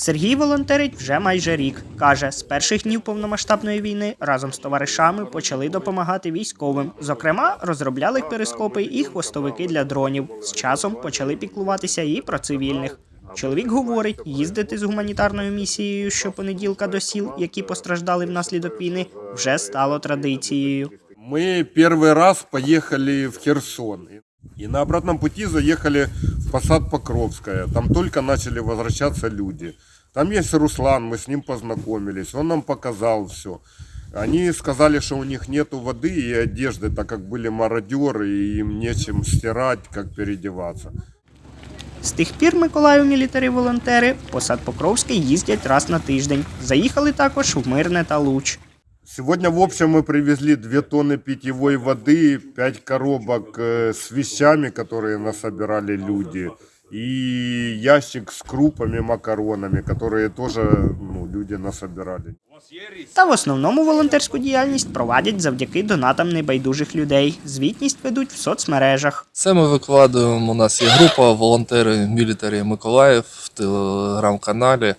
Сергій волонтерить вже майже рік. Каже, з перших днів повномасштабної війни разом з товаришами почали допомагати військовим. Зокрема, розробляли перископи і хвостовики для дронів. З часом почали піклуватися і про цивільних. Чоловік говорить, їздити з гуманітарною місією щопонеділка до сіл, які постраждали внаслідок війни, вже стало традицією. Мы первый раз поехали в Херсон. И на обратном пути заехали в Посад Покровская. Там только начали возвращаться люди. Там есть Руслан, мы с ним познакомились. Он нам показал все. Они сказали, что у них нету воды и одежды, так как были мародеры, и им нечем стирать, как переодеваться. З тих пір Миколаїв мілітарі волонтери в посад Покровський їздять раз на тиждень. Заїхали також в Мирне та Луч. Сегодня в общем мы привезли 2 тонны питьевой воды, 5 коробок э, с вещами, которые насобирали люди, и ящик с крупами, макаронами, которые тоже ну, люди насобирали. Та в основному волонтерську діяльність провадять завдяки донатам небайдужих людей. Звітність ведуть в соцмережах. Це ми викладуємо. У нас є група волонтери Мілітарі Миколаїв в телеграм-каналі.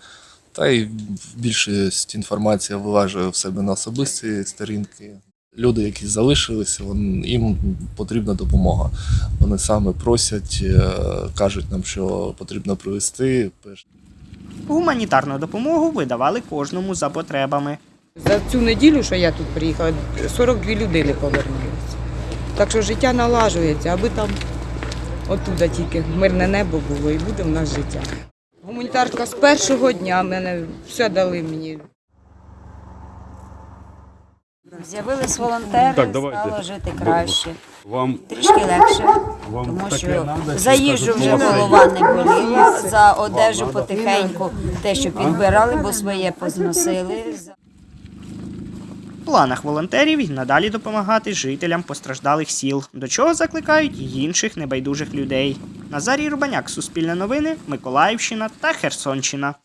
Та й більшість інформації вилажує в себе на особисті сторінки. Люди, які залишилися, вон- їм потрібна допомога. Вони саме просять, е, кажуть нам, що потрібно привезти. Гуманітарну допомогу видавали кожному за потребами. За цю неділю, що я тут приїхала, 42 людини повернулися. Так що життя налажується, аби там отуда тільки мирне небо було і буде в нас життя. Гуманітарка з першого дня мене все дали мені. З'явились волонтери, Так, давайте. стало жити краще, Вам, трішки легше, вам тому що надо, за їжу вже голова не боліла, за одежу потихеньку те, що підбирали, бо своє позносили. В планах волонтерів і надалі допомагати жителям постраждалих сіл, до чого закликають інших небайдужих людей. Назарій Рубаняк, Суспільне новини, Миколаївщина та Херсонщина.